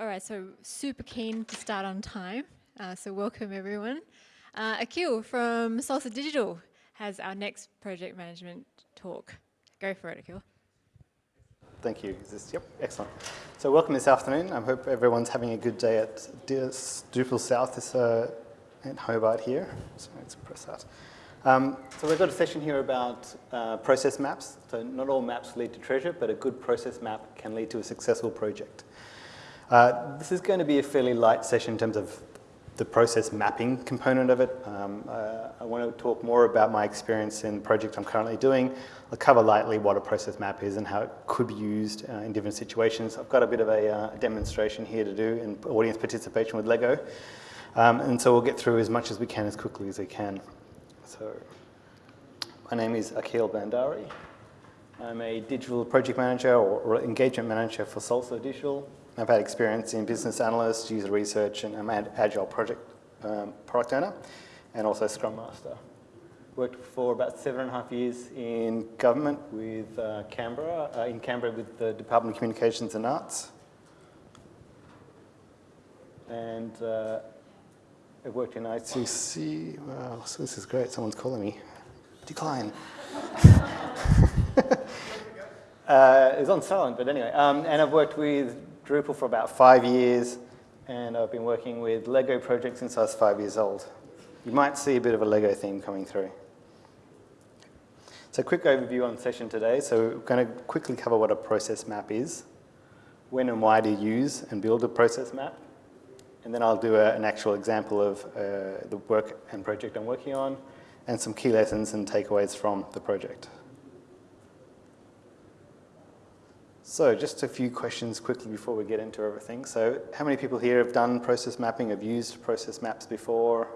All right, so super keen to start on time. Uh, so welcome everyone. Uh, Akil from Salsa Digital has our next project management talk. Go for it, Akil. Thank you. This, yep, excellent. So welcome this afternoon. I hope everyone's having a good day at Drupal South this, uh, in Hobart here. So let's press that. Um, so we've got a session here about uh, process maps. So not all maps lead to treasure, but a good process map can lead to a successful project. Uh, this is going to be a fairly light session in terms of the process mapping component of it. Um, uh, I want to talk more about my experience in the project I'm currently doing. I'll cover lightly what a process map is and how it could be used uh, in different situations. I've got a bit of a uh, demonstration here to do in audience participation with Lego. Um, and so we'll get through as much as we can as quickly as we can. So my name is Akhil Bandari. I'm a digital project manager or engagement manager for Salsa Digital. I've had experience in business analyst, user research, and I'm an agile project um, product owner, and also Scrum Master. Worked for about seven and a half years in government with uh, Canberra, uh, in Canberra with the Department of Communications and Arts. And uh, I worked in ICC. Wow, so this is great. Someone's calling me. Decline. uh, it's on silent, but anyway. Um, and I've worked with Drupal for about five years, and I've been working with Lego projects since I was five years old. You might see a bit of a Lego theme coming through. So quick overview on session today. So we're going to quickly cover what a process map is, when and why to use and build a process map, and then I'll do a, an actual example of uh, the work and project I'm working on, and some key lessons and takeaways from the project. So just a few questions quickly before we get into everything. So how many people here have done process mapping, have used process maps before?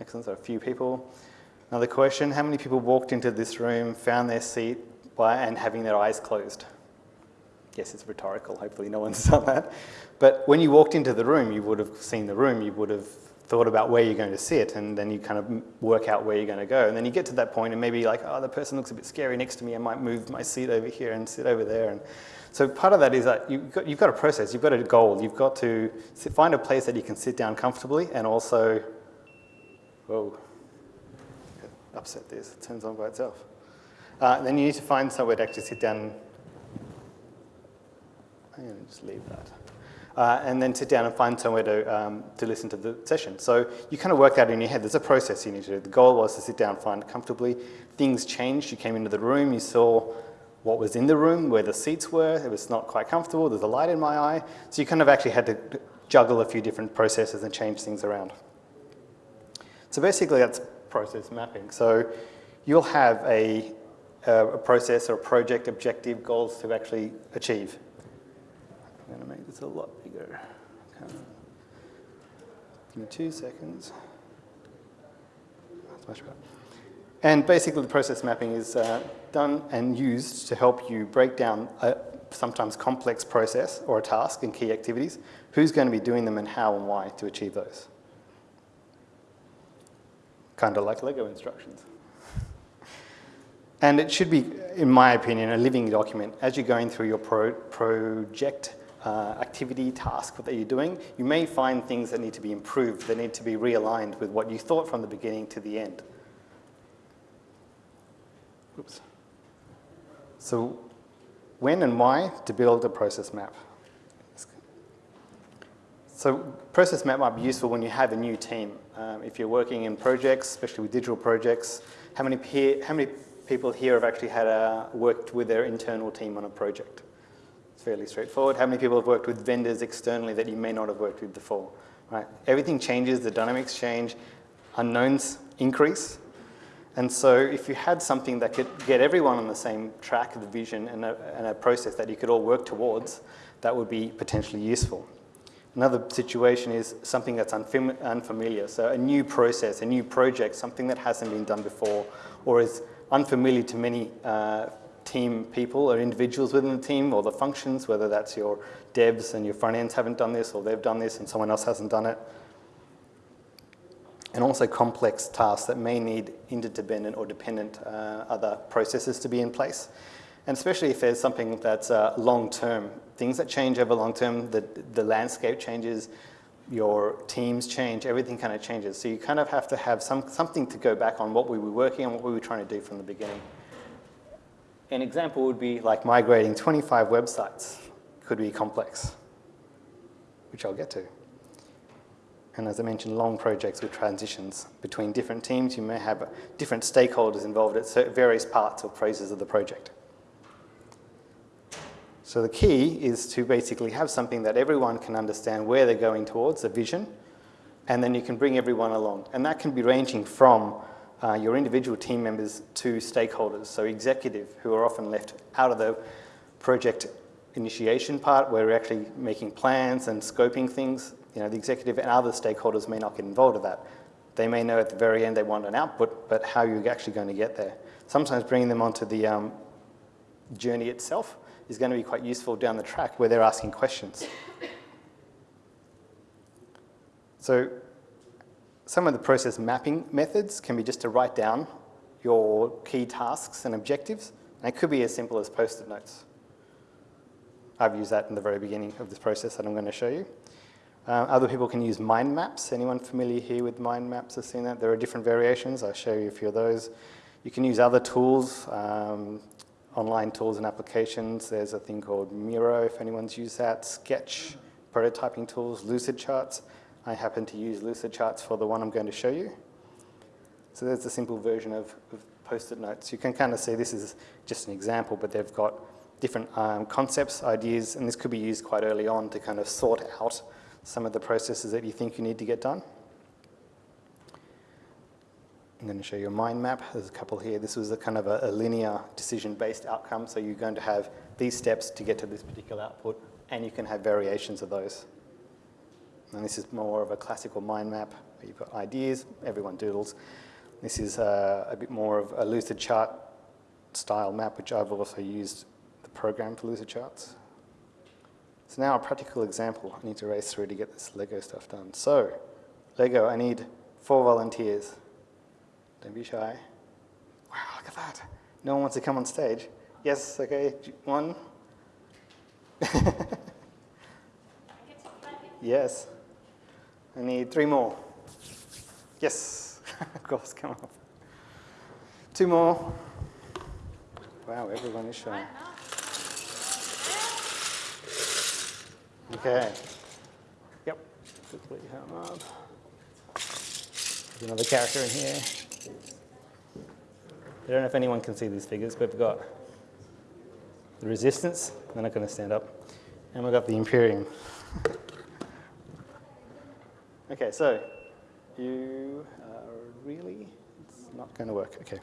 Excellent, so a few people. Another question, how many people walked into this room, found their seat by, and having their eyes closed? Yes, it's rhetorical, hopefully no one's done that. But when you walked into the room, you would have seen the room, you would have thought about where you're going to sit and then you kind of work out where you're going to go. And then you get to that point and maybe like, oh, the person looks a bit scary next to me. I might move my seat over here and sit over there. And so part of that is that you've got, you've got a process, you've got a goal. You've got to sit, find a place that you can sit down comfortably and also, whoa, upset this, it turns on by itself. Uh, then you need to find somewhere to actually sit down. I'm going to just leave that uh, and then sit down and find somewhere to, um, to listen to the session. So you kind of work out in your head, there's a process you need to do. The goal was to sit down, find comfortably. Things changed, you came into the room, you saw what was in the room, where the seats were, it was not quite comfortable, there's a light in my eye. So you kind of actually had to juggle a few different processes and change things around. So basically that's process mapping. So you'll have a, a process or a project objective goals to actually achieve. I'm going to make this a lot bigger. Okay. Give me two seconds. That's much better. And basically the process mapping is uh, done and used to help you break down a sometimes complex process or a task and key activities, who's going to be doing them and how and why to achieve those. Kind of like Lego instructions. And it should be, in my opinion, a living document. As you're going through your pro project, uh, activity, task that you're doing, you may find things that need to be improved, that need to be realigned with what you thought from the beginning to the end. Oops. So when and why to build a process map? So process map might be useful when you have a new team. Um, if you're working in projects, especially with digital projects, how many, peer, how many people here have actually had a, worked with their internal team on a project? Fairly straightforward. How many people have worked with vendors externally that you may not have worked with before? Right? Everything changes, the dynamics change, unknowns increase. And so if you had something that could get everyone on the same track, of the vision, and a, and a process that you could all work towards, that would be potentially useful. Another situation is something that's unfam unfamiliar. So a new process, a new project, something that hasn't been done before or is unfamiliar to many uh, team people or individuals within the team or the functions, whether that's your devs and your front ends haven't done this or they've done this and someone else hasn't done it. And also complex tasks that may need interdependent or dependent uh, other processes to be in place. And especially if there's something that's uh, long-term, things that change over long-term, the, the landscape changes, your teams change, everything kind of changes. So you kind of have to have some, something to go back on what we were working on, what we were trying to do from the beginning. An example would be like migrating 25 websites. Could be complex, which I'll get to. And as I mentioned, long projects with transitions between different teams. You may have different stakeholders involved at various parts or phases of the project. So the key is to basically have something that everyone can understand where they're going towards, a vision, and then you can bring everyone along. And that can be ranging from uh, your individual team members to stakeholders, so executive, who are often left out of the project initiation part where we're actually making plans and scoping things. You know, the executive and other stakeholders may not get involved with that. They may know at the very end they want an output, but how you're actually going to get there. Sometimes bringing them onto the um, journey itself is going to be quite useful down the track where they're asking questions. So some of the process mapping methods can be just to write down your key tasks and objectives. And it could be as simple as post-it notes. I've used that in the very beginning of this process that I'm going to show you. Uh, other people can use mind maps. Anyone familiar here with mind maps have seen that? There are different variations. I'll show you a few of those. You can use other tools, um, online tools and applications. There's a thing called Miro, if anyone's used that, Sketch, prototyping tools, Lucidcharts. I happen to use Lucid Charts for the one I'm going to show you. So there's a simple version of, of post-it notes. You can kind of see this is just an example, but they've got different um, concepts, ideas, and this could be used quite early on to kind of sort out some of the processes that you think you need to get done. I'm going to show you a mind map. There's a couple here. This was a kind of a, a linear decision-based outcome, so you're going to have these steps to get to this particular output, and you can have variations of those. And this is more of a classical mind map, where you've got ideas, everyone doodles. This is uh, a bit more of a lucid chart style map, which I've also used the program for lucid charts. So now a practical example. I need to race through to get this Lego stuff done. So, Lego, I need four volunteers. Don't be shy. Wow, look at that. No one wants to come on stage. Yes, okay, one. yes. I need three more. Yes, of course, come on. Two more. Wow, everyone is shy. Okay. Yep. Quickly come up. There's another character in here. I don't know if anyone can see these figures, but we've got the Resistance, they're not going to stand up, and we've got the Imperium. okay, so you are really, it's not going to work. Okay.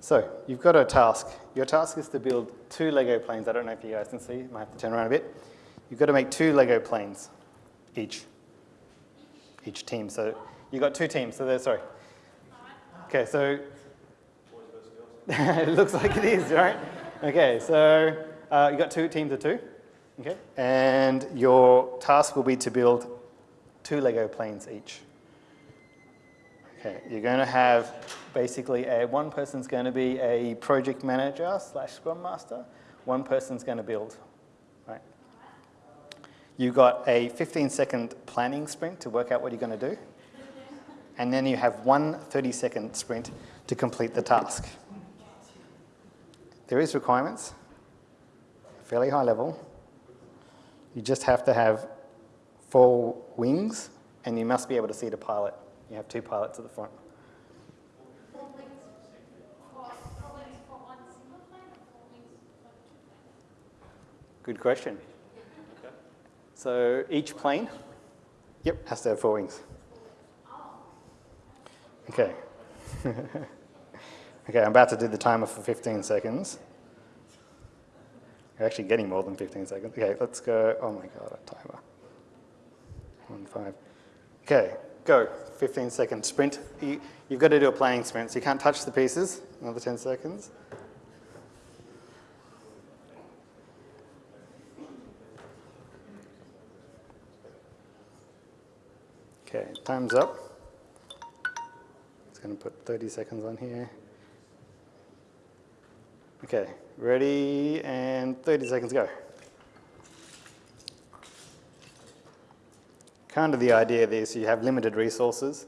So you've got a task. Your task is to build two Lego planes. I don't know if you guys can see. Might have to turn around a bit you've got to make two Lego planes each, each team. So you've got two teams, so they're, sorry. Okay, so it looks like it is, right? Okay, so uh, you've got two teams of two, okay? And your task will be to build two Lego planes each. Okay, you're going to have basically a, one person's going to be a project manager slash scrum master, one person's going to build right? You've got a 15 second planning sprint to work out what you're going to do. And then you have one 30 second sprint to complete the task. There is requirements, fairly high level. You just have to have four wings and you must be able to see the pilot. You have two pilots at the front. Good question. So each plane, yep, has to have four wings. Okay. okay, I'm about to do the timer for 15 seconds. You're actually getting more than 15 seconds. Okay, let's go. Oh my God, five. Okay, go. 15 second sprint. You, you've got to do a planning sprint, so you can't touch the pieces. Another 10 seconds. Okay, time's up. It's going to put 30 seconds on here. Okay, ready and 30 seconds go. Kind of the idea of this, you have limited resources,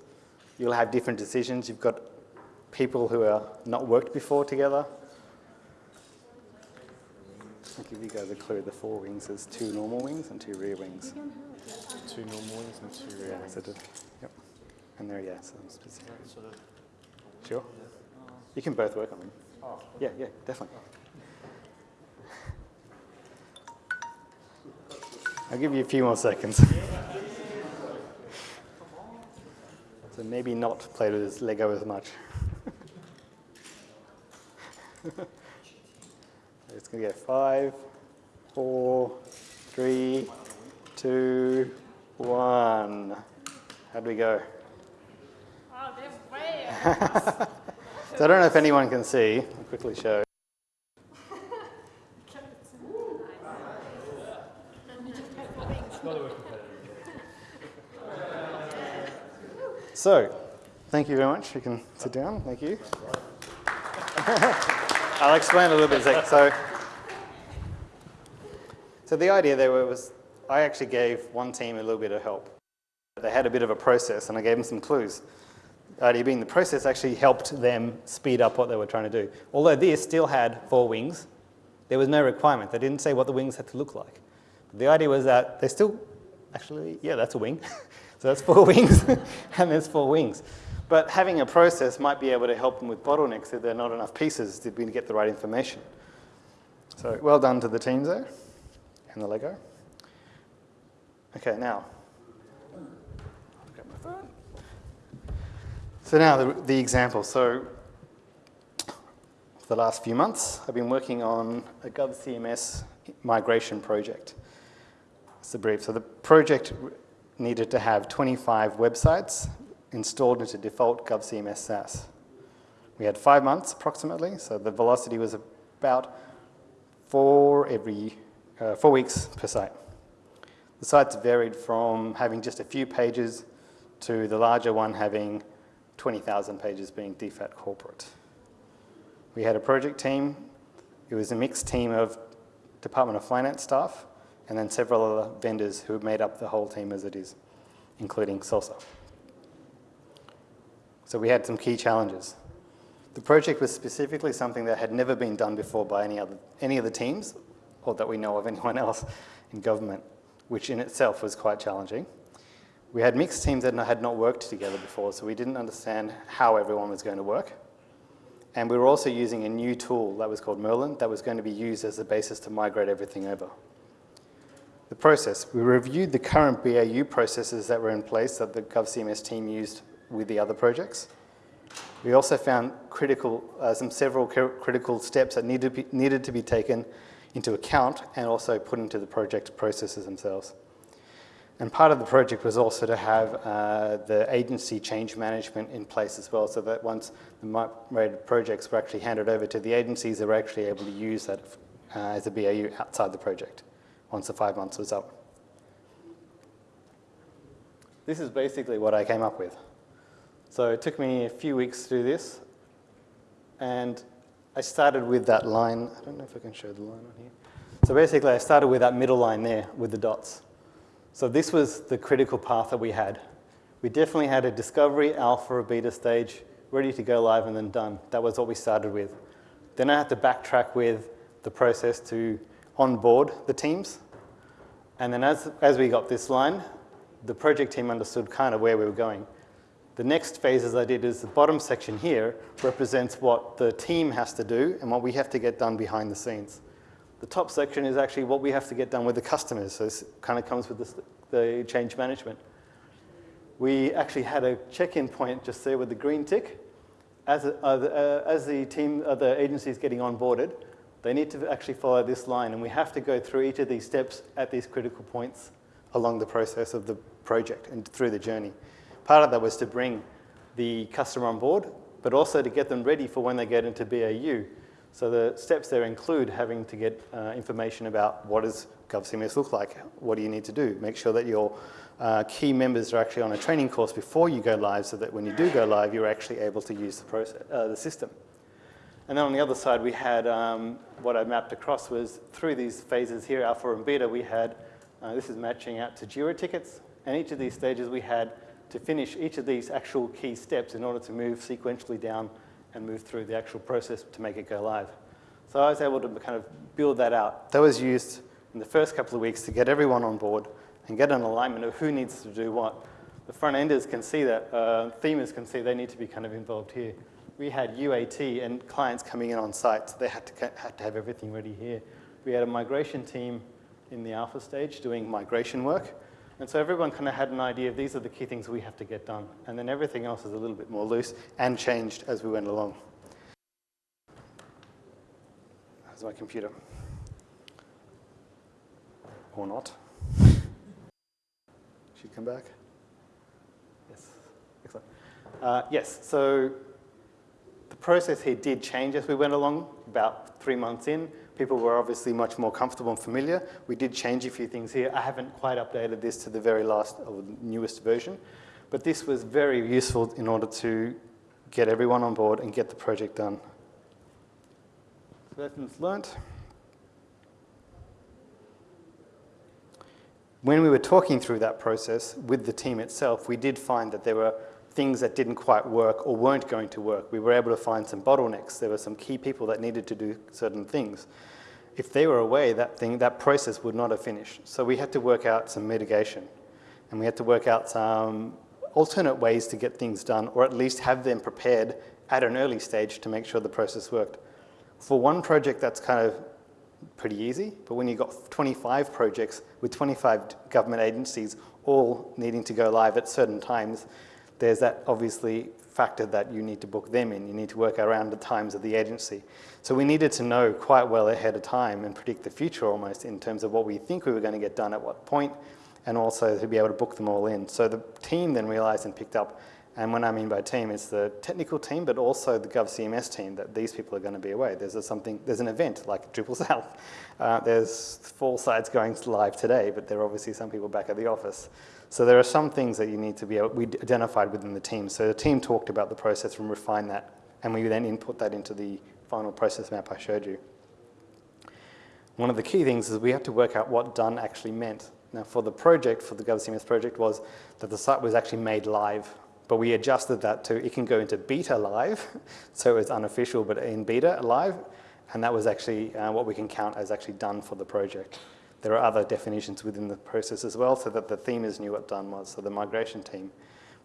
you'll have different decisions, you've got people who are not worked before together. I'll give you guys a clue, the four wings, there's two normal wings and two rear wings. Two normal wings and two rear Yeah, wings. so the, yep. And there, yeah, some specific. Sure. You can both work on them. Oh, Yeah, yeah, definitely. I'll give you a few more seconds. so maybe not play with Lego as much. it's going to go five, four, three, two, one. How'd we go? Oh, they're way So I don't know if anyone can see. I'll quickly show. So, thank you very much. You can sit down. Thank you. I'll explain a little bit. sec- So, so the idea there was I actually gave one team a little bit of help. They had a bit of a process, and I gave them some clues. The idea being the process actually helped them speed up what they were trying to do. Although this still had four wings, there was no requirement. They didn't say what the wings had to look like. The idea was that they still, actually, yeah, that's a wing. so that's four wings, and there's four wings. But having a process might be able to help them with bottlenecks if there are not enough pieces to get the right information. So well done to the teams there, and the Lego. Okay, now. So now the, the example. So for the last few months, I've been working on a GovCMS migration project. It's the brief. So the project needed to have 25 websites installed into default GovCMS SaaS. We had five months approximately, so the velocity was about four every uh, four weeks per site. The sites varied from having just a few pages to the larger one having 20,000 pages being DFAT corporate. We had a project team. It was a mixed team of Department of Finance staff and then several other vendors who made up the whole team as it is, including Salsa. So we had some key challenges. The project was specifically something that had never been done before by any other, any of the teams, or that we know of anyone else in government, which in itself was quite challenging. We had mixed teams that had not worked together before, so we didn't understand how everyone was going to work. And we were also using a new tool that was called Merlin that was going to be used as the basis to migrate everything over. The process, we reviewed the current BAU processes that were in place that the GovCMS team used with the other projects. We also found critical, uh, some several critical steps that needed to, be, needed to be taken into account and also put into the project processes themselves. And part of the project was also to have uh, the agency change management in place as well, so that once the projects were actually handed over to the agencies, they were actually able to use that uh, as a BAU outside the project once the five months was up. This is basically what I came up with. So it took me a few weeks to do this, and I started with that line. I don't know if I can show the line on here. So basically, I started with that middle line there with the dots. So this was the critical path that we had. We definitely had a discovery, alpha, or beta stage, ready to go live and then done. That was what we started with. Then I had to backtrack with the process to onboard the teams. And then as, as we got this line, the project team understood kind of where we were going. The next phases I did is the bottom section here represents what the team has to do and what we have to get done behind the scenes. The top section is actually what we have to get done with the customers, so this kind of comes with the, the change management. We actually had a check-in point just there with the green tick. As, uh, uh, as the team, uh, the agency is getting onboarded, they need to actually follow this line, and we have to go through each of these steps at these critical points along the process of the project and through the journey. Part of that was to bring the customer on board, but also to get them ready for when they get into BAU. So the steps there include having to get uh, information about what does GovCMS look like, what do you need to do, make sure that your uh, key members are actually on a training course before you go live so that when you do go live, you're actually able to use the, process, uh, the system. And then on the other side, we had um, what I mapped across was through these phases here, alpha and beta, we had, uh, this is matching out to Jira tickets. And each of these stages we had to finish each of these actual key steps in order to move sequentially down and move through the actual process to make it go live. So I was able to kind of build that out. That was used in the first couple of weeks to get everyone on board and get an alignment of who needs to do what. The front enders can see that, uh, themers can see they need to be kind of involved here. We had UAT and clients coming in on site, so they had to, had to have everything ready here. We had a migration team in the alpha stage doing migration work. And so everyone kind of had an idea of these are the key things we have to get done. And then everything else is a little bit more loose and changed as we went along. How's my computer? Or not. Should come back. Yes, excellent. Uh, yes, so the process here did change as we went along, about three months in. People were obviously much more comfortable and familiar. We did change a few things here. I haven't quite updated this to the very last or newest version, but this was very useful in order to get everyone on board and get the project done. So Lessons learnt. When we were talking through that process with the team itself, we did find that there were things that didn't quite work or weren't going to work. We were able to find some bottlenecks. There were some key people that needed to do certain things. If they were away, that thing, that process would not have finished. So we had to work out some mitigation and we had to work out some alternate ways to get things done or at least have them prepared at an early stage to make sure the process worked. For one project, that's kind of pretty easy, but when you've got 25 projects with 25 government agencies all needing to go live at certain times, there's that obviously factor that you need to book them in. You need to work around the times of the agency. So we needed to know quite well ahead of time and predict the future almost in terms of what we think we were going to get done at what point and also to be able to book them all in. So the team then realized and picked up and when I mean by team, it's the technical team, but also the GovCMS team that these people are going to be away. There's a something, there's an event like Drupal South. Uh, there's four sites going live today, but there are obviously some people back at the office. So there are some things that you need to be able, we identified within the team. So the team talked about the process and refined that, and we then input that into the final process map I showed you. One of the key things is we have to work out what done actually meant. Now for the project, for the GovCMS project, was that the site was actually made live, but we adjusted that to, it can go into beta live, so it's unofficial, but in beta live, and that was actually uh, what we can count as actually done for the project. There are other definitions within the process as well so that the themers knew what done was, so the migration team.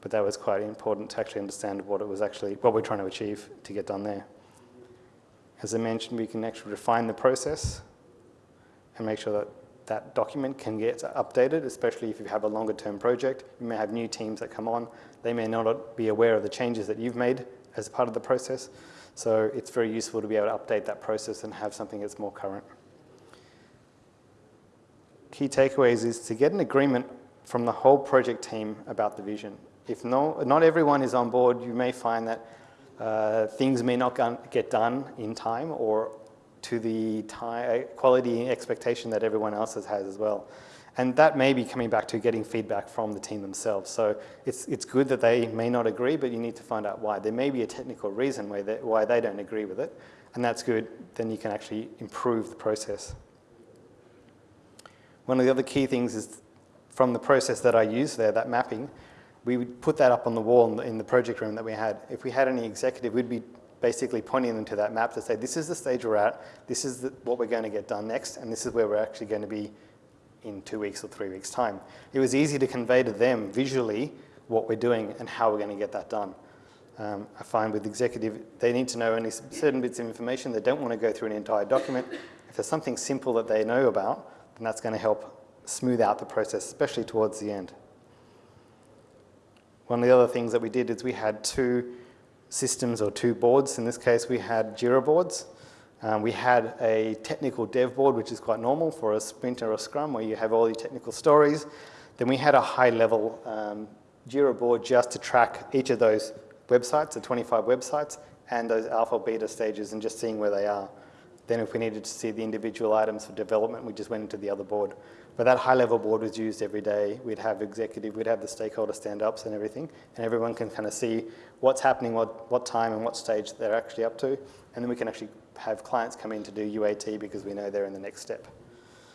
But that was quite important to actually understand what it was actually, what we're trying to achieve to get done there. As I mentioned, we can actually refine the process and make sure that that document can get updated, especially if you have a longer term project. You may have new teams that come on. They may not be aware of the changes that you've made as part of the process. So it's very useful to be able to update that process and have something that's more current key takeaways is to get an agreement from the whole project team about the vision. If no, not everyone is on board, you may find that uh, things may not get done in time or to the time, quality expectation that everyone else has as well. And that may be coming back to getting feedback from the team themselves. So it's, it's good that they may not agree, but you need to find out why. There may be a technical reason why they, why they don't agree with it, and that's good. Then you can actually improve the process. One of the other key things is from the process that I used there, that mapping, we would put that up on the wall in the, project room that we had. If we had any executive, we'd be basically pointing them to that map to say, this is the stage we're at, this is the, what we're going to get done next, and this is where we're actually going to be in two weeks or three weeks' time. It was easy to convey to them visually what we're doing and how we're going to get that done. Um, I find with executive, they need to know only certain bits of information. They don't want to go through an entire document. If there's something simple that they know about, then that's going to help smooth out the process, especially towards the end. One of the other things that we did is we had two systems or two boards. In this case, we had Jira boards. Um, we had a technical dev board, which is quite normal for a sprint or a scrum, where you have all your technical stories. Then we had a high-level um, Jira board just to track each of those websites, the 25 websites, and those alpha beta stages and just seeing where they are. Then if we needed to see the individual items for development, we just went into the other board. But that high-level board was used every day. We'd have executive, we'd have the stakeholder stand-ups and everything, and everyone can kind of see what's happening, what, what time and what stage they're actually up to, and then we can actually have clients come in to do UAT because we know they're in the next step.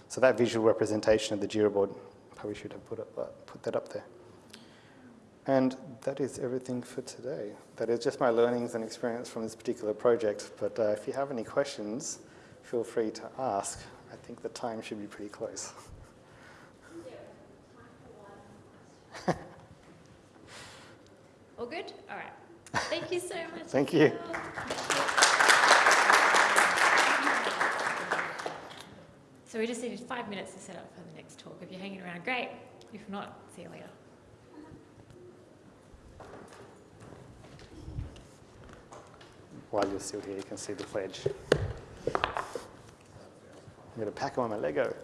So that visual representation of the JIRA board, probably should have put, uh, put that up there. And that is everything for today. That is just my learnings and experience from this particular project. But uh, if you have any questions, feel free to ask. I think the time should be pretty close. All good? All right. Thank you so much. Thank you. So we just needed five minutes to set up for the next talk. If you're hanging around, great. If not, see you later. While you're still here, you can see the pledge. I'm going to pack on my Lego.